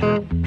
Thank you.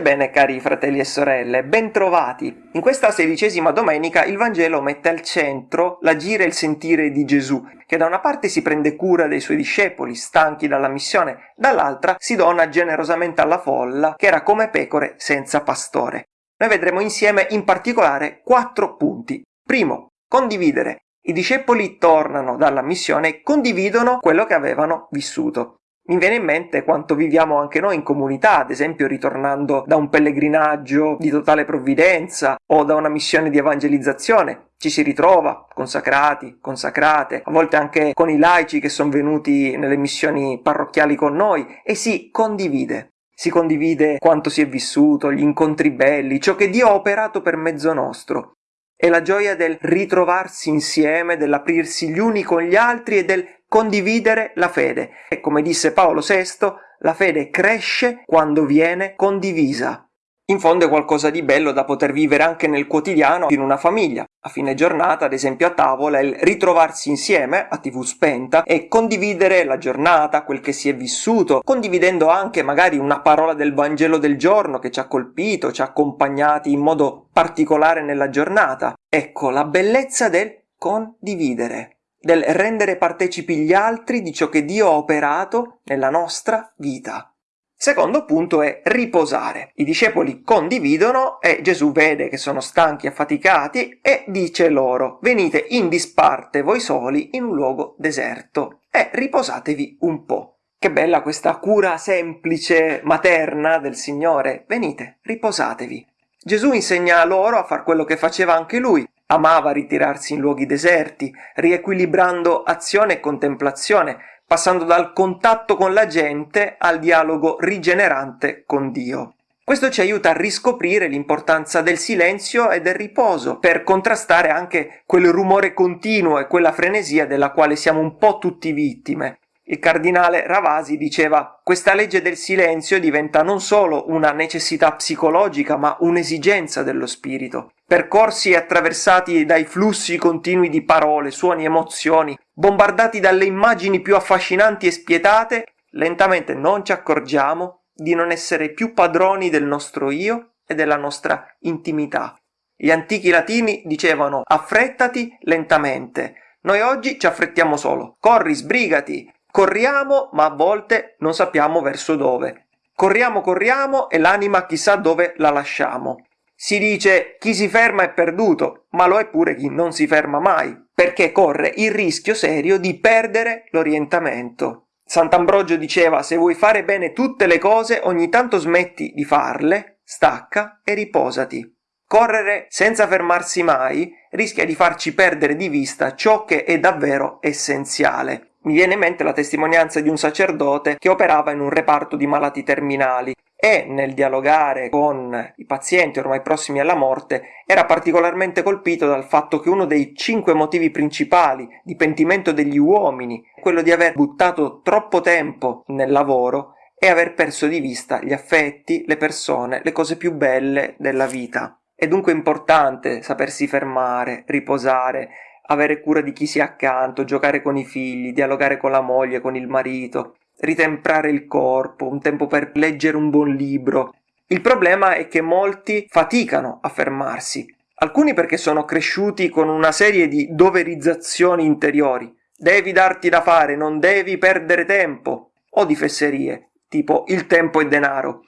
Pace bene cari fratelli e sorelle, bentrovati! In questa sedicesima domenica il Vangelo mette al centro l'agire e il sentire di Gesù, che da una parte si prende cura dei suoi discepoli, stanchi dalla missione, dall'altra si dona generosamente alla folla, che era come pecore senza pastore. Noi vedremo insieme in particolare quattro punti. Primo, condividere. I discepoli tornano dalla missione e condividono quello che avevano vissuto. Mi viene in mente quanto viviamo anche noi in comunità, ad esempio ritornando da un pellegrinaggio di totale provvidenza o da una missione di evangelizzazione. Ci si ritrova consacrati, consacrate, a volte anche con i laici che sono venuti nelle missioni parrocchiali con noi e si condivide. Si condivide quanto si è vissuto, gli incontri belli, ciò che Dio ha operato per mezzo nostro. È la gioia del ritrovarsi insieme, dell'aprirsi gli uni con gli altri e del condividere la fede. E come disse Paolo VI, la fede cresce quando viene condivisa. In fondo è qualcosa di bello da poter vivere anche nel quotidiano in una famiglia. A fine giornata, ad esempio a tavola, il ritrovarsi insieme a tv spenta e condividere la giornata, quel che si è vissuto, condividendo anche magari una parola del Vangelo del giorno che ci ha colpito, ci ha accompagnati in modo particolare nella giornata. Ecco la bellezza del condividere del rendere partecipi gli altri di ciò che Dio ha operato nella nostra vita. Secondo punto è riposare. I discepoli condividono e Gesù vede che sono stanchi affaticati e dice loro venite in disparte voi soli in un luogo deserto e riposatevi un po'. Che bella questa cura semplice, materna del Signore. Venite, riposatevi. Gesù insegna loro a far quello che faceva anche lui, Amava ritirarsi in luoghi deserti, riequilibrando azione e contemplazione, passando dal contatto con la gente al dialogo rigenerante con Dio. Questo ci aiuta a riscoprire l'importanza del silenzio e del riposo per contrastare anche quel rumore continuo e quella frenesia della quale siamo un po' tutti vittime. Il cardinale Ravasi diceva questa legge del silenzio diventa non solo una necessità psicologica ma un'esigenza dello spirito percorsi e attraversati dai flussi continui di parole, suoni, emozioni, bombardati dalle immagini più affascinanti e spietate, lentamente non ci accorgiamo di non essere più padroni del nostro io e della nostra intimità. Gli antichi latini dicevano affrettati lentamente. Noi oggi ci affrettiamo solo. Corri, sbrigati. Corriamo, ma a volte non sappiamo verso dove. Corriamo, corriamo e l'anima chissà dove la lasciamo. Si dice chi si ferma è perduto, ma lo è pure chi non si ferma mai, perché corre il rischio serio di perdere l'orientamento. Sant'Ambrogio diceva se vuoi fare bene tutte le cose ogni tanto smetti di farle, stacca e riposati. Correre senza fermarsi mai rischia di farci perdere di vista ciò che è davvero essenziale. Mi viene in mente la testimonianza di un sacerdote che operava in un reparto di malati terminali e nel dialogare con i pazienti ormai prossimi alla morte era particolarmente colpito dal fatto che uno dei cinque motivi principali di pentimento degli uomini è quello di aver buttato troppo tempo nel lavoro e aver perso di vista gli affetti, le persone, le cose più belle della vita. È dunque importante sapersi fermare, riposare, avere cura di chi si è accanto, giocare con i figli, dialogare con la moglie, con il marito, ritemprare il corpo, un tempo per leggere un buon libro. Il problema è che molti faticano a fermarsi, alcuni perché sono cresciuti con una serie di doverizzazioni interiori. Devi darti da fare, non devi perdere tempo, o di fesserie, tipo il tempo è denaro.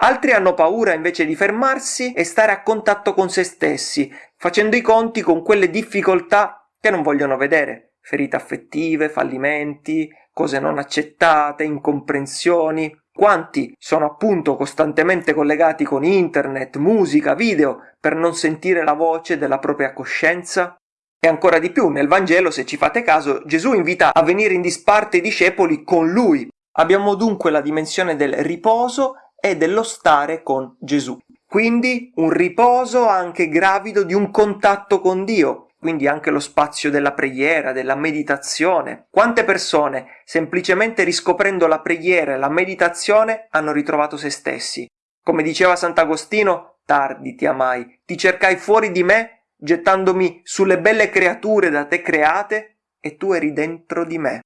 Altri hanno paura invece di fermarsi e stare a contatto con se stessi, facendo i conti con quelle difficoltà che non vogliono vedere, ferite affettive, fallimenti, cose non accettate, incomprensioni. Quanti sono appunto costantemente collegati con internet, musica, video per non sentire la voce della propria coscienza? E ancora di più, nel Vangelo, se ci fate caso, Gesù invita a venire in disparte i discepoli con lui. Abbiamo dunque la dimensione del riposo e dello stare con Gesù. Quindi un riposo anche gravido di un contatto con Dio, quindi anche lo spazio della preghiera, della meditazione. Quante persone, semplicemente riscoprendo la preghiera e la meditazione, hanno ritrovato se stessi? Come diceva Sant'Agostino, tardi ti amai, ti cercai fuori di me, gettandomi sulle belle creature da te create, e tu eri dentro di me.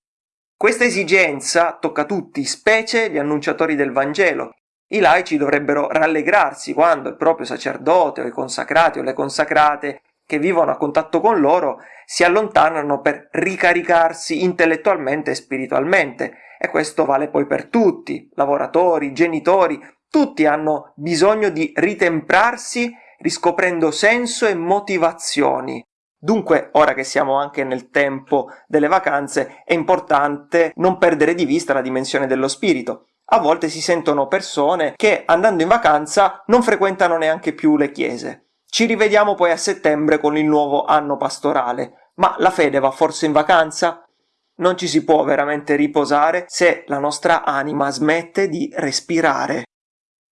Questa esigenza tocca tutti, specie gli annunciatori del Vangelo. I laici dovrebbero rallegrarsi quando il proprio sacerdote o i consacrati o le consacrate che vivono a contatto con loro si allontanano per ricaricarsi intellettualmente e spiritualmente. E questo vale poi per tutti, lavoratori, genitori, tutti hanno bisogno di ritemprarsi riscoprendo senso e motivazioni. Dunque, ora che siamo anche nel tempo delle vacanze, è importante non perdere di vista la dimensione dello spirito. A volte si sentono persone che andando in vacanza non frequentano neanche più le chiese. Ci rivediamo poi a settembre con il nuovo anno pastorale. Ma la fede va forse in vacanza? Non ci si può veramente riposare se la nostra anima smette di respirare.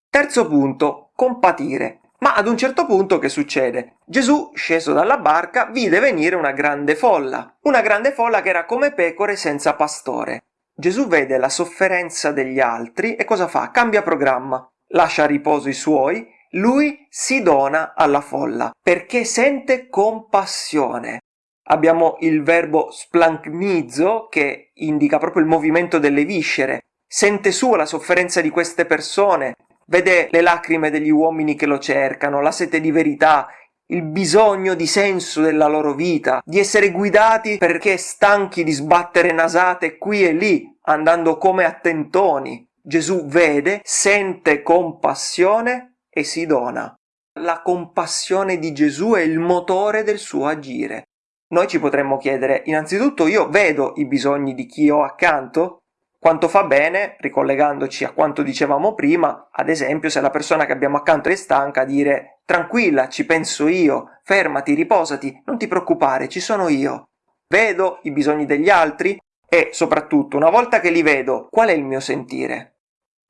Terzo punto, compatire. Ma ad un certo punto che succede? Gesù, sceso dalla barca, vide venire una grande folla, una grande folla che era come pecore senza pastore. Gesù vede la sofferenza degli altri e cosa fa? Cambia programma, lascia a riposo i suoi, lui si dona alla folla perché sente compassione. Abbiamo il verbo splancnizzo che indica proprio il movimento delle viscere. Sente sua la sofferenza di queste persone, vede le lacrime degli uomini che lo cercano, la sete di verità, il bisogno di senso della loro vita, di essere guidati perché stanchi di sbattere nasate qui e lì, andando come a tentoni. Gesù vede, sente compassione e si dona. La compassione di Gesù è il motore del suo agire. Noi ci potremmo chiedere, innanzitutto io vedo i bisogni di chi ho accanto? Quanto fa bene, ricollegandoci a quanto dicevamo prima, ad esempio se la persona che abbiamo accanto è stanca, dire tranquilla, ci penso io, fermati, riposati, non ti preoccupare, ci sono io. Vedo i bisogni degli altri e soprattutto una volta che li vedo, qual è il mio sentire?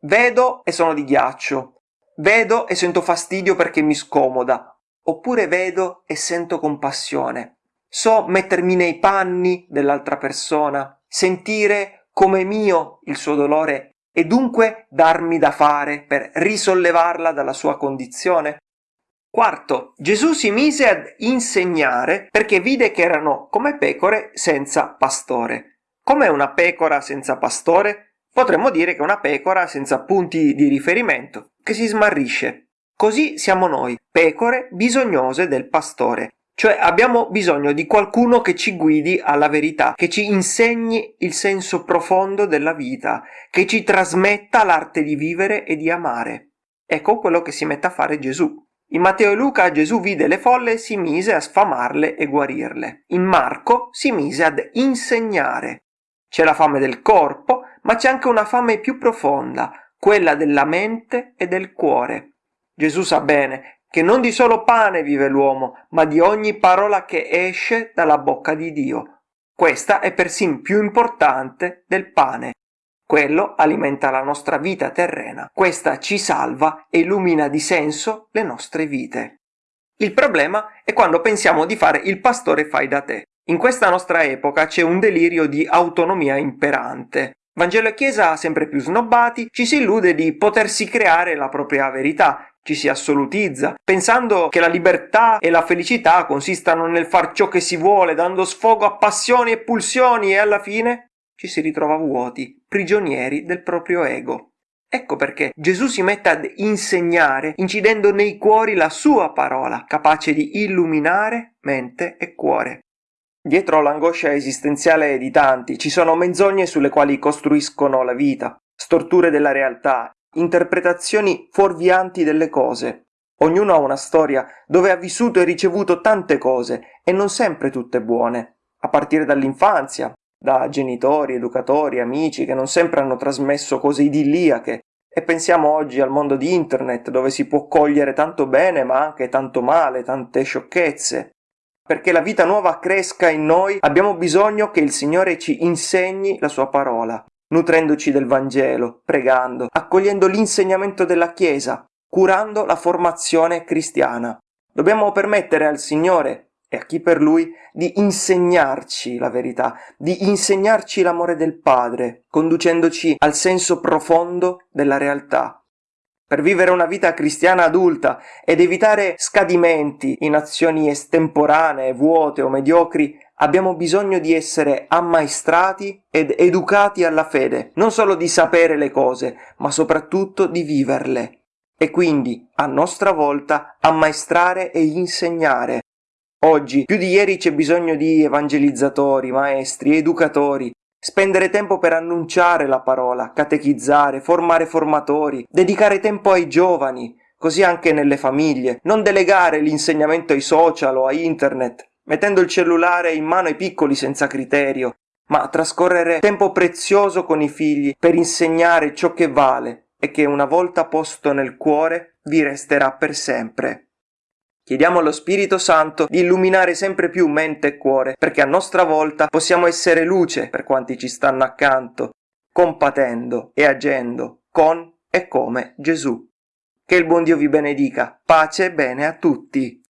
Vedo e sono di ghiaccio, vedo e sento fastidio perché mi scomoda, oppure vedo e sento compassione. So mettermi nei panni dell'altra persona, sentire come mio il suo dolore e dunque darmi da fare per risollevarla dalla sua condizione? Quarto, Gesù si mise ad insegnare perché vide che erano come pecore senza pastore. Com'è una pecora senza pastore? Potremmo dire che una pecora senza punti di riferimento, che si smarrisce. Così siamo noi, pecore bisognose del pastore, cioè abbiamo bisogno di qualcuno che ci guidi alla verità, che ci insegni il senso profondo della vita, che ci trasmetta l'arte di vivere e di amare. Ecco quello che si mette a fare Gesù. In Matteo e Luca Gesù vide le folle e si mise a sfamarle e guarirle. In Marco si mise ad insegnare. C'è la fame del corpo, ma c'è anche una fame più profonda, quella della mente e del cuore. Gesù sa bene che non di solo pane vive l'uomo, ma di ogni parola che esce dalla bocca di Dio. Questa è persino più importante del pane. Quello alimenta la nostra vita terrena, questa ci salva e illumina di senso le nostre vite. Il problema è quando pensiamo di fare il pastore fai da te. In questa nostra epoca c'è un delirio di autonomia imperante. Vangelo e Chiesa sempre più snobbati, ci si illude di potersi creare la propria verità, ci si assolutizza, pensando che la libertà e la felicità consistano nel far ciò che si vuole, dando sfogo a passioni e pulsioni e alla fine ci si ritrova vuoti, prigionieri del proprio ego. Ecco perché Gesù si mette ad insegnare, incidendo nei cuori la sua parola, capace di illuminare mente e cuore. Dietro l'angoscia esistenziale di tanti ci sono menzogne sulle quali costruiscono la vita, storture della realtà interpretazioni fuorvianti delle cose. Ognuno ha una storia dove ha vissuto e ricevuto tante cose e non sempre tutte buone, a partire dall'infanzia, da genitori, educatori, amici che non sempre hanno trasmesso cose idilliache e pensiamo oggi al mondo di internet dove si può cogliere tanto bene ma anche tanto male, tante sciocchezze. Perché la vita nuova cresca in noi abbiamo bisogno che il Signore ci insegni la sua parola, nutrendoci del Vangelo, pregando, accogliendo l'insegnamento della Chiesa, curando la formazione cristiana. Dobbiamo permettere al Signore e a chi per Lui di insegnarci la verità, di insegnarci l'amore del Padre, conducendoci al senso profondo della realtà. Per vivere una vita cristiana adulta ed evitare scadimenti in azioni estemporanee, vuote o mediocri, abbiamo bisogno di essere ammaestrati ed educati alla fede, non solo di sapere le cose, ma soprattutto di viverle. E quindi, a nostra volta, ammaestrare e insegnare. Oggi, più di ieri, c'è bisogno di evangelizzatori, maestri, educatori, Spendere tempo per annunciare la parola, catechizzare, formare formatori, dedicare tempo ai giovani, così anche nelle famiglie, non delegare l'insegnamento ai social o a internet, mettendo il cellulare in mano ai piccoli senza criterio, ma trascorrere tempo prezioso con i figli per insegnare ciò che vale e che una volta posto nel cuore vi resterà per sempre. Chiediamo allo Spirito Santo di illuminare sempre più mente e cuore, perché a nostra volta possiamo essere luce per quanti ci stanno accanto, compatendo e agendo con e come Gesù. Che il buon Dio vi benedica. Pace e bene a tutti.